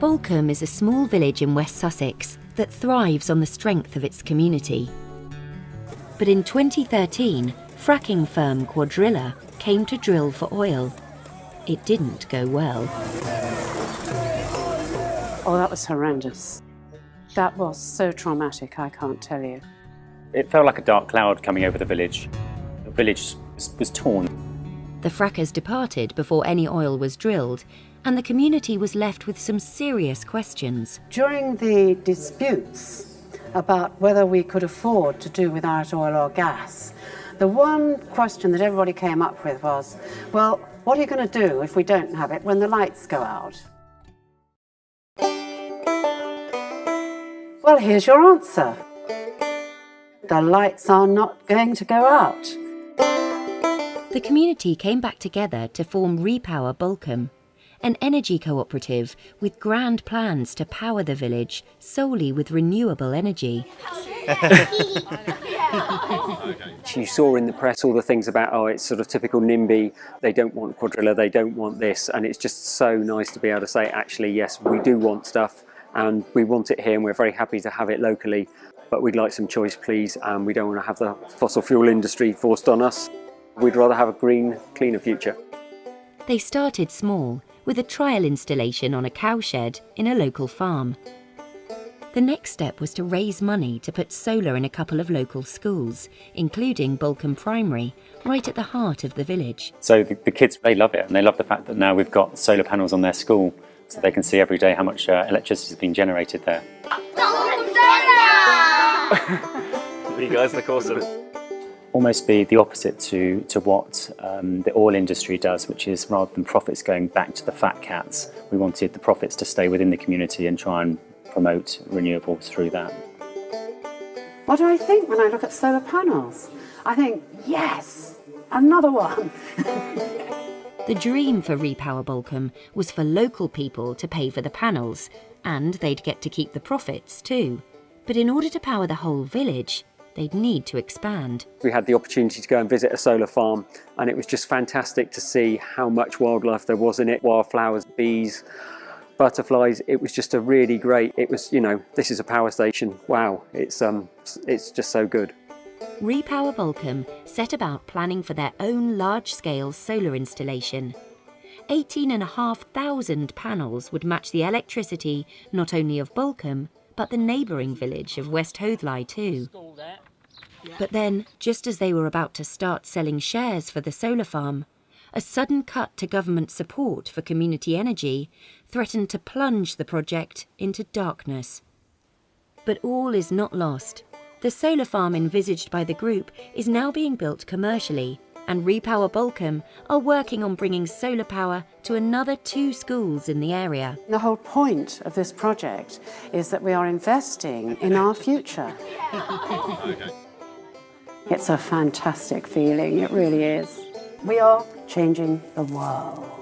Balcombe is a small village in West Sussex that thrives on the strength of its community. But in 2013, fracking firm Cuadrilla came to drill for oil. It didn't go well. Oh, that was horrendous. That was so traumatic, I can't tell you. It felt like a dark cloud coming over the village. The village was torn. The frackers departed before any oil was drilled, and the community was left with some serious questions. During the disputes about whether we could afford to do without oil or gas, the one question that everybody came up with was, well, what are you going to do if we don't have it when the lights go out? Well, here's your answer. The lights are not going to go out. The community came back together to form Repower Balcombe, an energy cooperative with grand plans to power the village solely with renewable energy. you saw in the press all the things about, oh, it's sort of typical NIMBY, they don't want Cuadrilla, they don't want this, and it's just so nice to be able to say, actually, yes, we do want stuff, and we want it here, and we're very happy to have it locally, but we'd like some choice, please, and we don't want to have the fossil fuel industry forced on us. We'd rather have a green, cleaner future. They started small, with a trial installation on a cowshed in a local farm. The next step was to raise money to put solar in a couple of local schools, including Balcombe Primary, right at the heart of the village. So the, the, kids, they love it, and they love the fact that now we've got solar panels on their school, so they can see every day how much uh, electricity is being generated there. you guys look awesome almost be the opposite to, to what um, the oil industry does, which is rather than profits going back to the fat cats, we wanted the profits to stay within the community and try and promote renewables through that. What do I think when I look at solar panels? I think, yes, another one. the dream for Repower Balcombe was for local people to pay for the panels, and they'd get to keep the profits too. But in order to power the whole village, they'd need to expand. We had the opportunity to go and visit a solar farm and it was just fantastic to see how much wildlife there was in it, wildflowers, bees, butterflies. It was just a really great, it was, you know, this is a power station. Wow, it's, um, it's just so good. Repower Balcombe set about planning for their own large-scale solar installation. 18,500 panels would match the electricity not only of Balcombe, but the neighbouring village of West Hoathly too. But then, just as they were about to start selling shares for the solar farm, a sudden cut to government support for community energy threatened to plunge the project into darkness. But all is not lost. The solar farm envisaged by the group is now being built commercially and Repower Balcombe are working on bringing solar power to another two schools in the area. The whole point of this project is that we are investing in our future. It's a fantastic feeling, it really is. We are changing the world.